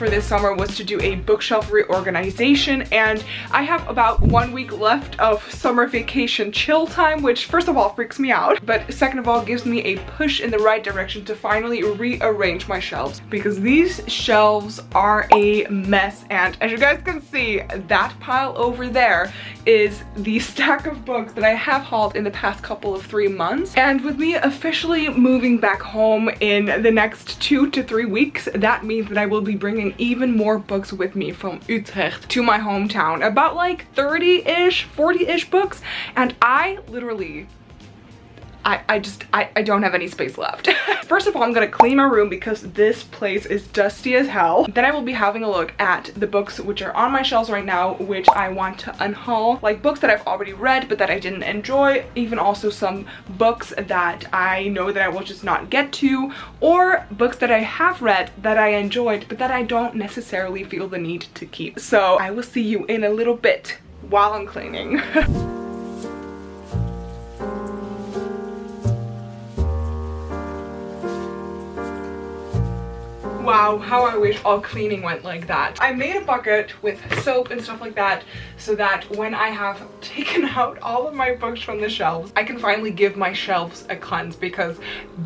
for this summer was to do a bookshelf reorganization and I have about one week left of summer vacation chill time, which first of all freaks me out, but second of all gives me a push in the right direction to finally rearrange my shelves because these shelves are a mess and as you guys can see, that pile over there is the stack of books that I have hauled in the past couple of three months. And with me officially moving back home in the next two to three weeks, that means that I will be bringing even more books with me from Utrecht to my hometown. About like 30-ish, 40-ish books. And I literally I, I just, I, I don't have any space left. First of all, I'm gonna clean my room because this place is dusty as hell. Then I will be having a look at the books which are on my shelves right now, which I want to unhaul. Like books that I've already read, but that I didn't enjoy. Even also some books that I know that I will just not get to. Or books that I have read that I enjoyed, but that I don't necessarily feel the need to keep. So I will see you in a little bit while I'm cleaning. Wow, how I wish all cleaning went like that. I made a bucket with soap and stuff like that so that when I have taken out all of my books from the shelves, I can finally give my shelves a cleanse because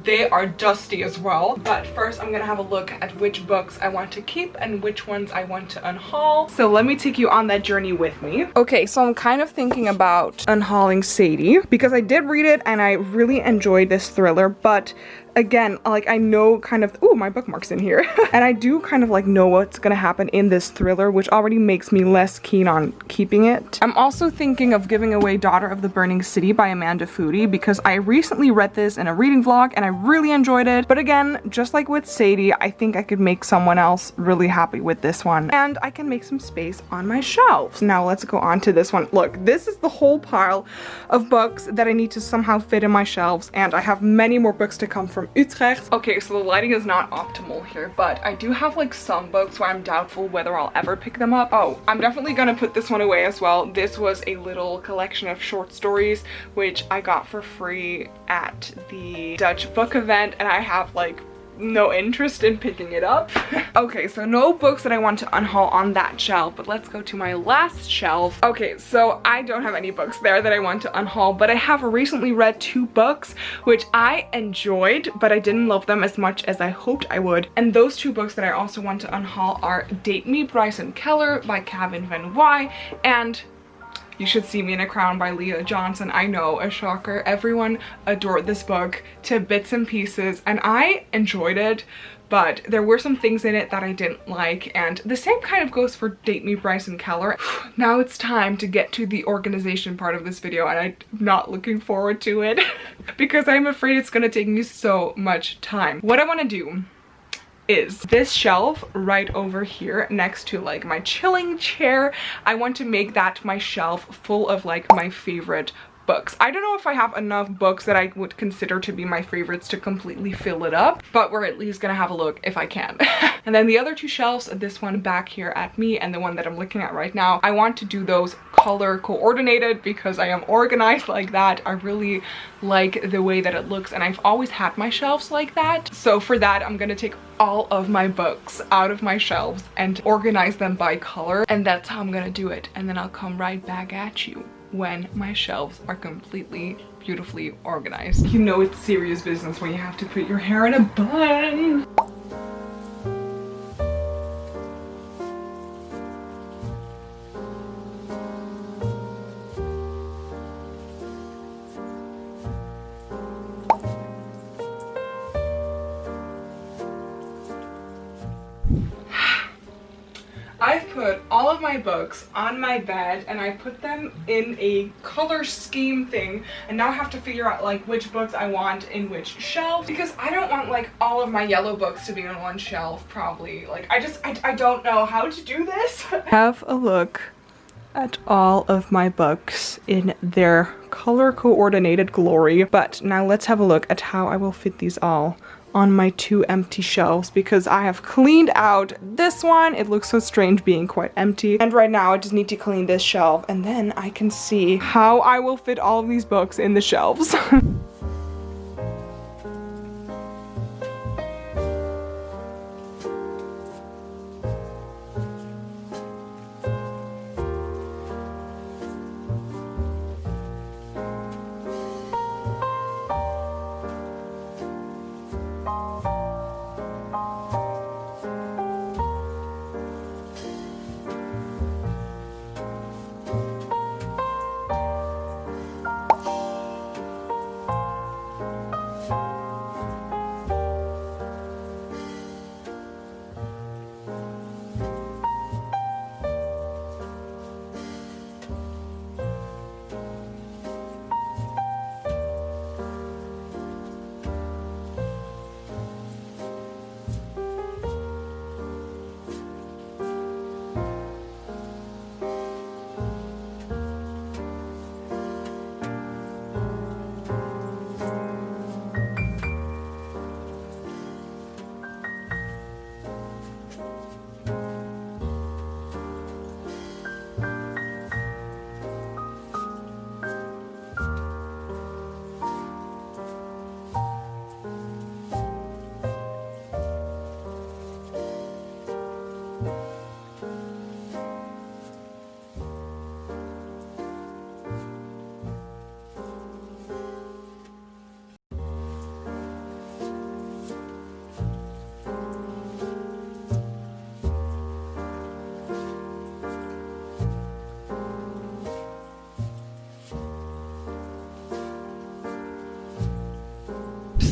they are dusty as well. But first I'm gonna have a look at which books I want to keep and which ones I want to unhaul. So let me take you on that journey with me. Okay, so I'm kind of thinking about unhauling Sadie because I did read it and I really enjoyed this thriller, but again, like I know kind of, oh, my bookmark's in here. and I do kind of like know what's gonna happen in this thriller, which already makes me less keen on keeping it. I'm also thinking of giving away Daughter of the Burning City by Amanda Foody because I recently read this in a reading vlog and I really enjoyed it. But again, just like with Sadie, I think I could make someone else really happy with this one. And I can make some space on my shelves. Now let's go on to this one. Look, this is the whole pile of books that I need to somehow fit in my shelves and I have many more books to come from from Utrecht. Okay, so the lighting is not optimal here, but I do have like some books where I'm doubtful whether I'll ever pick them up. Oh, I'm definitely gonna put this one away as well. This was a little collection of short stories, which I got for free at the Dutch book event, and I have like no interest in picking it up. okay, so no books that I want to unhaul on that shelf, but let's go to my last shelf. Okay, so I don't have any books there that I want to unhaul, but I have recently read two books which I enjoyed, but I didn't love them as much as I hoped I would. And those two books that I also want to unhaul are Date Me Bryson Keller by Kevin van Whye and you Should See Me in a Crown by Leah Johnson. I know, a shocker. Everyone adored this book to bits and pieces and I enjoyed it but there were some things in it that I didn't like and the same kind of goes for Date Me Bryson Keller. now it's time to get to the organization part of this video and I'm not looking forward to it because I'm afraid it's gonna take me so much time. What I want to do is this shelf right over here next to like my chilling chair. I want to make that my shelf full of like my favorite books. I don't know if I have enough books that I would consider to be my favorites to completely fill it up, but we're at least gonna have a look if I can. and then the other two shelves, this one back here at me and the one that I'm looking at right now, I want to do those color coordinated because I am organized like that. I really like the way that it looks and I've always had my shelves like that. So for that, I'm gonna take all of my books out of my shelves and organize them by color and that's how I'm gonna do it. And then I'll come right back at you when my shelves are completely beautifully organized. You know it's serious business when you have to put your hair in a bun. Of my books on my bed and I put them in a color scheme thing and now I have to figure out like which books I want in which shelf because I don't want like all of my yellow books to be on one shelf probably like I just I, I don't know how to do this. have a look at all of my books in their color coordinated glory but now let's have a look at how I will fit these all on my two empty shelves because I have cleaned out this one. It looks so strange being quite empty. And right now I just need to clean this shelf and then I can see how I will fit all of these books in the shelves. 嗯。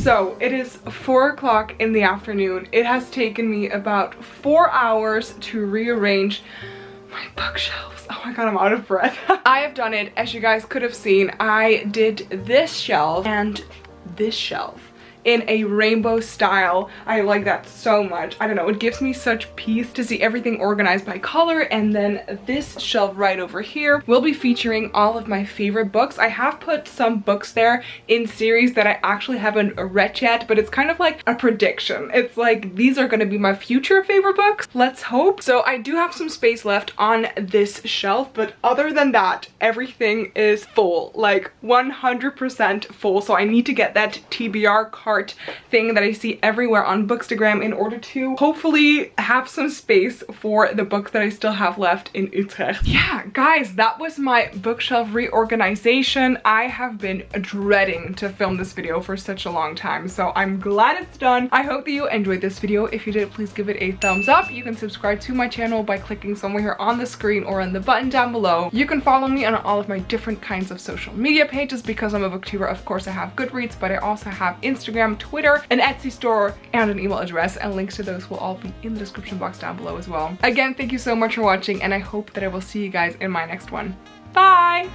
So it is four o'clock in the afternoon. It has taken me about four hours to rearrange my bookshelves. Oh my god, I'm out of breath. I have done it, as you guys could have seen. I did this shelf and this shelf in a rainbow style. I like that so much. I don't know, it gives me such peace to see everything organized by color. And then this shelf right over here will be featuring all of my favorite books. I have put some books there in series that I actually haven't read yet, but it's kind of like a prediction. It's like, these are gonna be my future favorite books. Let's hope. So I do have some space left on this shelf, but other than that, everything is full, like 100% full. So I need to get that TBR card cart thing that I see everywhere on Bookstagram in order to hopefully have some space for the books that I still have left in Utrecht. Yeah, guys, that was my bookshelf reorganization. I have been dreading to film this video for such a long time, so I'm glad it's done. I hope that you enjoyed this video. If you did, please give it a thumbs up. You can subscribe to my channel by clicking somewhere here on the screen or on the button down below. You can follow me on all of my different kinds of social media pages because I'm a booktuber. Of course, I have Goodreads, but I also have Instagram Instagram, Twitter, an Etsy store, and an email address. And links to those will all be in the description box down below as well. Again, thank you so much for watching, and I hope that I will see you guys in my next one. Bye!